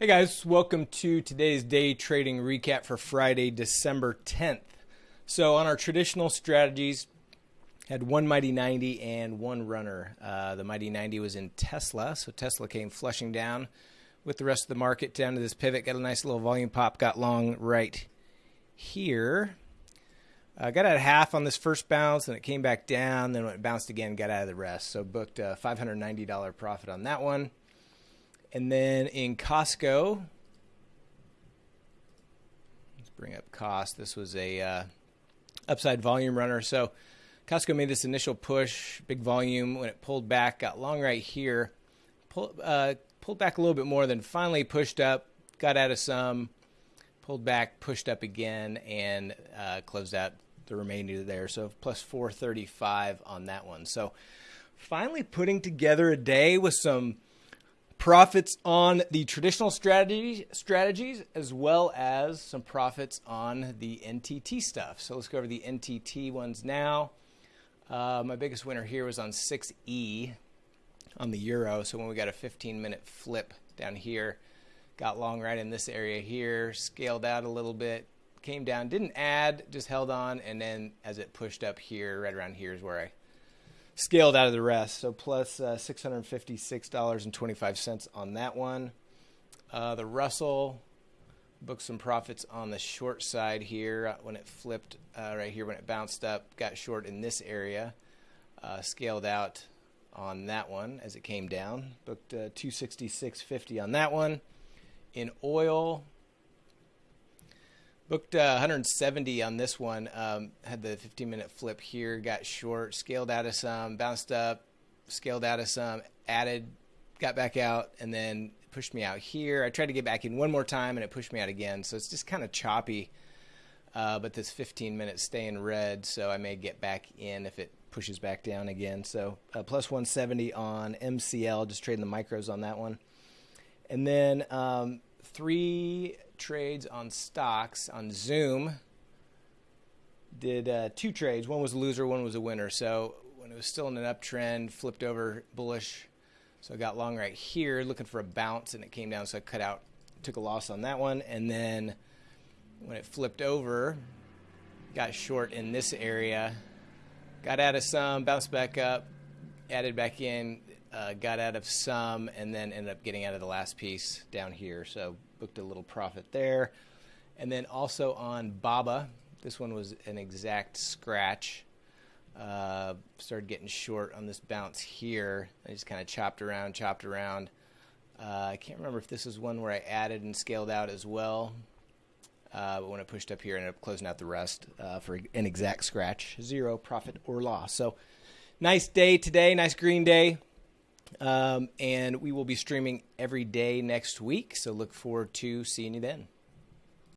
Hey guys, welcome to today's day trading recap for Friday, December 10th. So, on our traditional strategies, had one Mighty 90 and one runner. Uh, the Mighty 90 was in Tesla, so Tesla came flushing down with the rest of the market down to this pivot. Got a nice little volume pop, got long right here. Uh, got out of half on this first bounce, and it came back down. Then it bounced again, got out of the rest. So booked a $590 profit on that one. And then in Costco, let's bring up cost. This was a uh, upside volume runner. So Costco made this initial push, big volume. When it pulled back, got long right here, pull, uh, pulled back a little bit more, then finally pushed up, got out of some, pulled back, pushed up again, and uh, closed out the remainder there. So plus 435 on that one. So finally putting together a day with some profits on the traditional strategy, strategies as well as some profits on the NTT stuff. So let's go over the NTT ones now. Uh, my biggest winner here was on 6E on the euro. So when we got a 15 minute flip down here, got long right in this area here, scaled out a little bit, came down, didn't add, just held on, and then as it pushed up here, right around here is where I scaled out of the rest. So plus, uh, $656.25 on that one. Uh, the Russell booked some profits on the short side here uh, when it flipped uh, right here when it bounced up, got short in this area, uh, scaled out on that one as it came down. Booked uh, 266.50 on that one. In oil, Booked uh, 170 on this one. Um, had the 15 minute flip here, got short, scaled out of some, bounced up, scaled out of some, added, got back out, and then pushed me out here. I tried to get back in one more time and it pushed me out again. So it's just kind of choppy. Uh, but this 15 minutes stay in red, so I may get back in if it pushes back down again. So uh, plus 170 on MCL, just trading the micros on that one. And then um, three trades on stocks on Zoom. Did uh, two trades. One was a loser, one was a winner. So when it was still in an uptrend, flipped over bullish. So I got long right here, looking for a bounce, and it came down. So I cut out, took a loss on that one. And then when it flipped over, got short in this area, got out of some, bounced back up, added back in, uh, got out of some, and then ended up getting out of the last piece down here. So booked a little profit there. And then also on Baba, this one was an exact scratch. Uh, started getting short on this bounce here. I just kind of chopped around, chopped around. Uh, I can't remember if this is one where I added and scaled out as well. Uh, but when I pushed up here, I ended up closing out the rest uh, for an exact scratch. Zero profit or loss. So nice day today, nice green day. Um, and we will be streaming every day next week. So look forward to seeing you then.